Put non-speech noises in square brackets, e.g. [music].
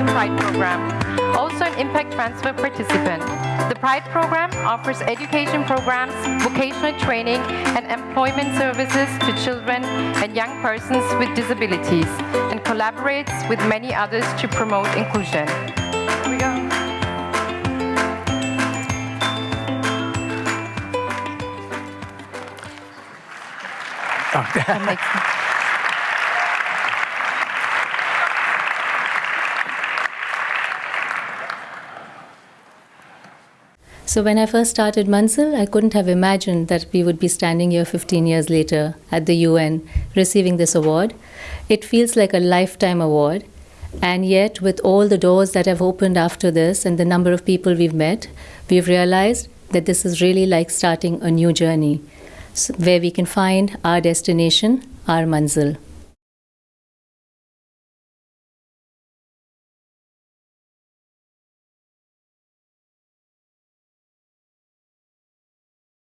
Pride program, also an impact transfer participant. The Pride program offers education programs, vocational training, and employment services to children and young persons with disabilities, and collaborates with many others to promote inclusion. Here we go. [laughs] That So when I first started Manzil, I couldn't have imagined that we would be standing here 15 years later at the UN receiving this award. It feels like a lifetime award. And yet, with all the doors that have opened after this and the number of people we've met, we've realized that this is really like starting a new journey where we can find our destination, our manzil.